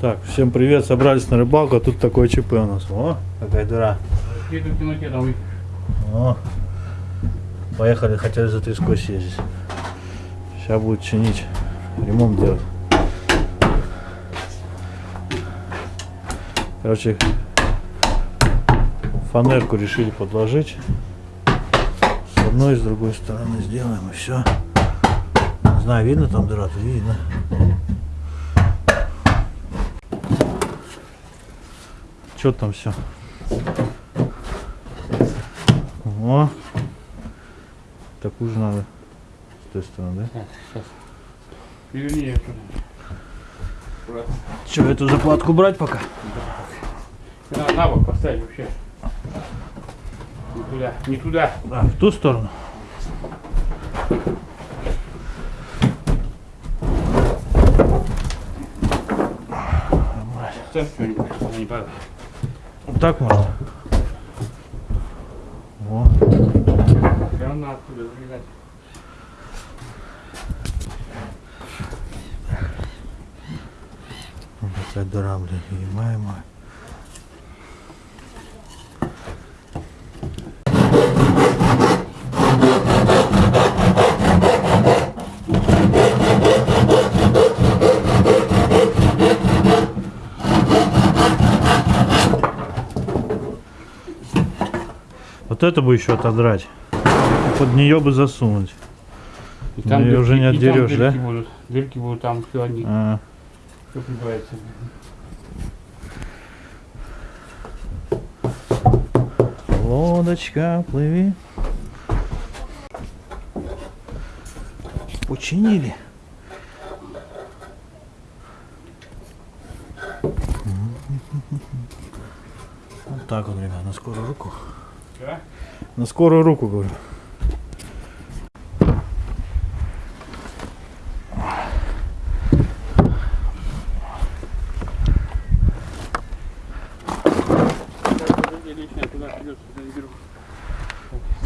Так, всем привет, собрались на рыбалку, а тут такое ЧП у нас. О, какая дыра. О, поехали, хотели за треской съездить. Сейчас будет чинить, ремонт делать. Короче, фанерку решили подложить. С одной и с другой стороны сделаем и все. Не знаю, видно там дыра-то? Видно. Что там все? О, такую же надо с той стороны, да? Так, сейчас. Переверни ее туда. Че, эту заплатку брать пока? На, на бок поставь вообще. Туда, не туда. А, в ту сторону? Вот так можно? О, Все равно оттуда залезать. вот такая дыра, блин, ебаемая. Вот это бы еще отодрать. Под нее бы засунуть. И Ну, её уже не там отдерешь, да? дырки Будут. Дырки будут там, все они, А, все прибавится. лодочка, плыви. Починили. Вот так вот, ребят, на скорую руку. Да? На скорую руку, говорю.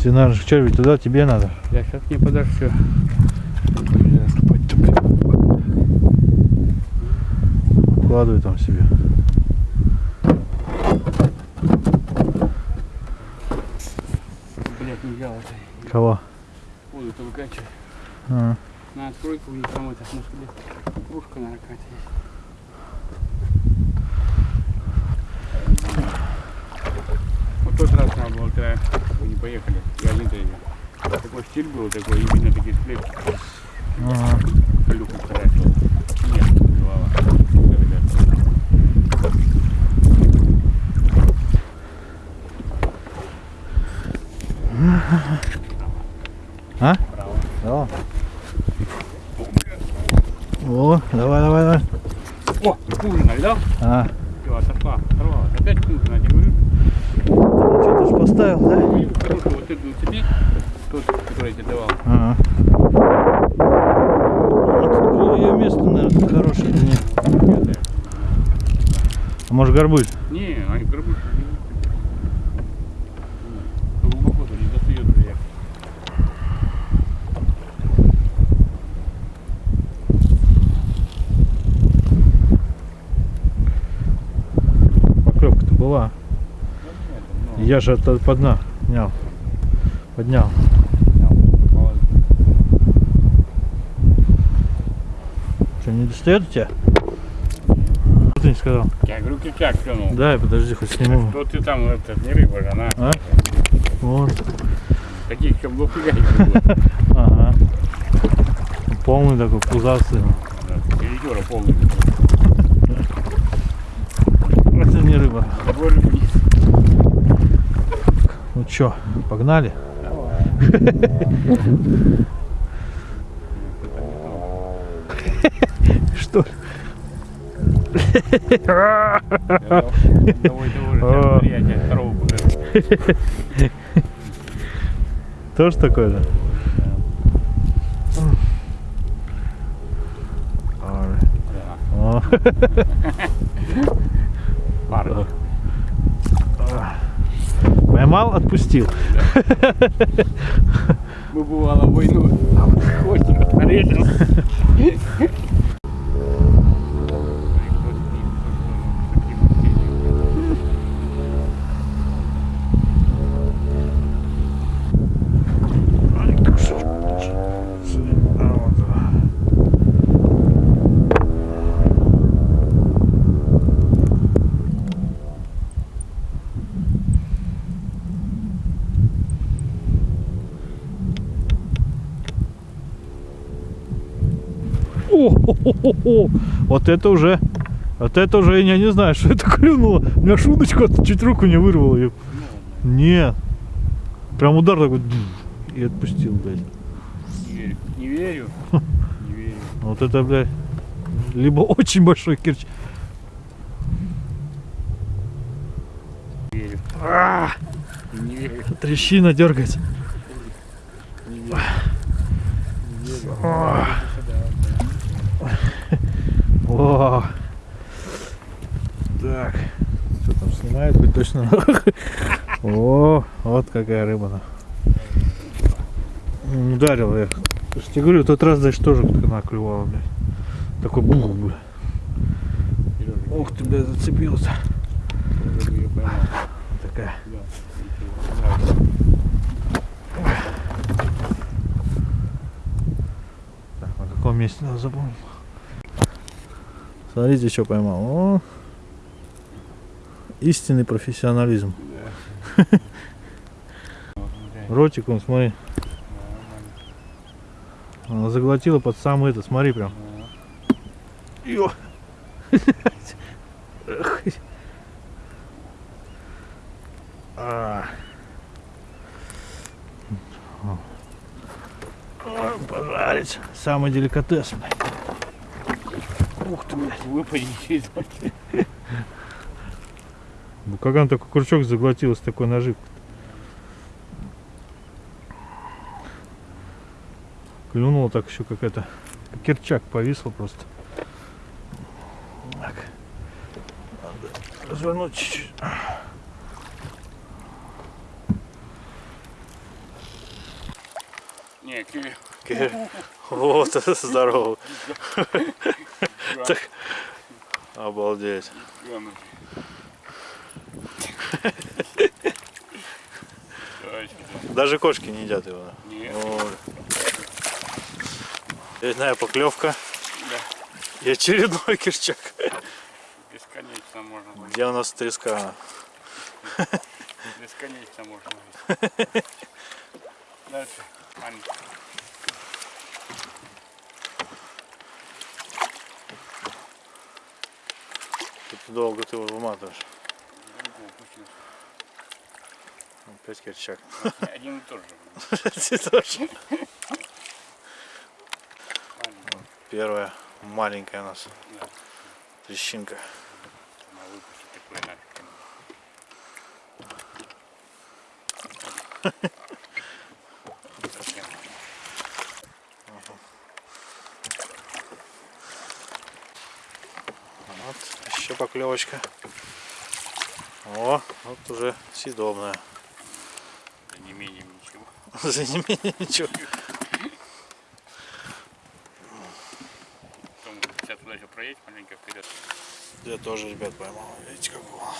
Тебе надо, что, ведь туда тебе надо. Я сейчас не подашь все. Вкладывай там себе. Блять, не взял это. Кого? Воду-то выкачивай. А, На откройку не промыть, а может где кружка на ракате есть. Вот тот раз надо было, когда вы не поехали, я один тренер. Такой стиль был, такой именно такие сплетки. ага. Люку потратил. Нет, голова. А? Право. Да. О, давай, давай, давай. О, ужина, видал? А, Все, отошла, оторвалась. Опять ужина, я говорю. что ты ж поставил, да? Кружку вот эту тебе, тот, который я тебе давал. Ага. Вот ее место, наверное, хорошее или нет? А может горбуль? Не, они горбушки не Глубоко тут не достает уже я. Поклевка-то была. Я же это поднял. Поднял. Поднял. Что, не достает у тебя? Что ты не сказал? Я говорю, крючак клюнул. Дай, подожди, хоть сниму. Что ты там, это, не рыба она. А? Вот. Таких было. Ага. Полный такой пузатый. Перетера полный. Это не рыба. Боже. Ну чё, погнали? Что? Тоже такое, да? Парни. Поймал, отпустил. Мы бывало войну, а вот хвостик отрезал. О, хо, хо, хо, хо. Вот это уже, вот это уже я не знаю, что это клюнуло. У меня шуточку чуть руку не вырвало. её. Нет. Прям удар такой и отпустил, блядь. Не верю. Не верю. Не верю. Вот это, блядь, либо очень большой кирч. Не верю. А, Не верю. трещина дергается. Не верю. Не верю. О. Так. Что там снимает? Хоть точно. О, вот какая рыба. М, Ударил я. Я тебе говорю, тот раз, значит, тоже она клювала, блядь. Такой бух, блядь. Ух ты, блядь, зацепился. Такая. Так, на каком месте надо запомнить? Смотрите, что поймал. О, истинный профессионализм. Да. Ротик, он, смотри, она заглотила под самый это, смотри прям. Эх. А. Пожарить. Самый деликатес. Ух ты, блядь. Выпади через руки. Ну, Как такой крючок заглотил с такой наживкой. Клюнула так еще какая-то. как Керчак повисла просто. Так. Надо развернуть чуть-чуть. Не, киви. Вот, здорово. Так. Обалдеть. Даже кошки не едят его. Нет. Очередная поклевка Да. и очередной кирчак. Бесконечно можно ловить. Где у нас треска? Бесконечно можно. Дальше. Маленький. Тут долго ты его выматываешь. Опять кирчак. Один и тот же. Первая маленькая у нас трещинка. Она выпустит такой нафиг. Совсем. Вот, еще поклевочка. О, вот уже съедобная. За не менее ничего. За не менее ничего. Потом сейчас туда еще проедь маленько вперед. Я тоже, ребят, поймал. Видите, какого.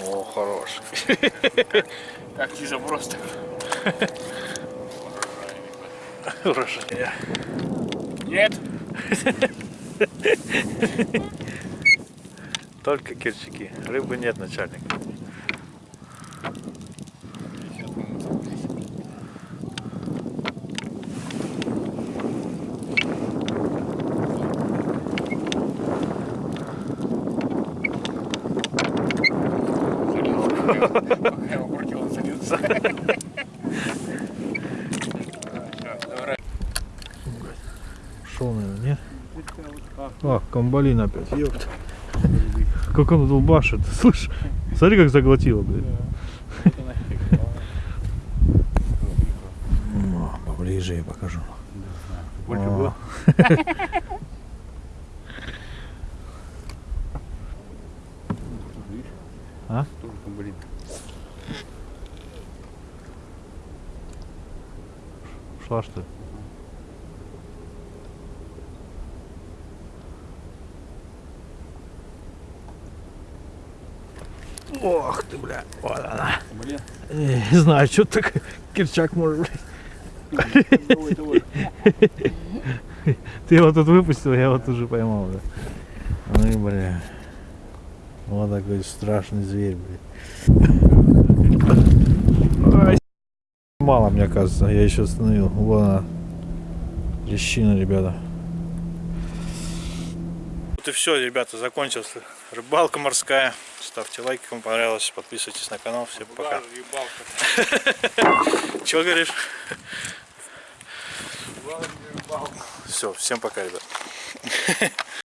О, хорош. Как чисто просто. Урожай. Нет. Только кирчаки. Рыбы нет, начальник. А, камбалин опять, ёпт. Как он долбашит, слышь? Смотри, как заглотило, блядь. Поближе я покажу. Больше было? А? Тоже камбалин. Шла что ли? Ох ты, бля, вот она. Блин. Не знаю, что так кирчак может, блядь. Ты его тут выпустил, я его тут же поймал, да. Ну и, бля. Вот такой страшный зверь, блядь. Мало, мне кажется, я еще остановил. Вон она. Лещина, ребята. Вот и все, ребята, закончилась рыбалка морская. Ставьте лайки, кому понравилось, подписывайтесь на канал. Всем пока. Чего говоришь? Все, всем пока, ребят.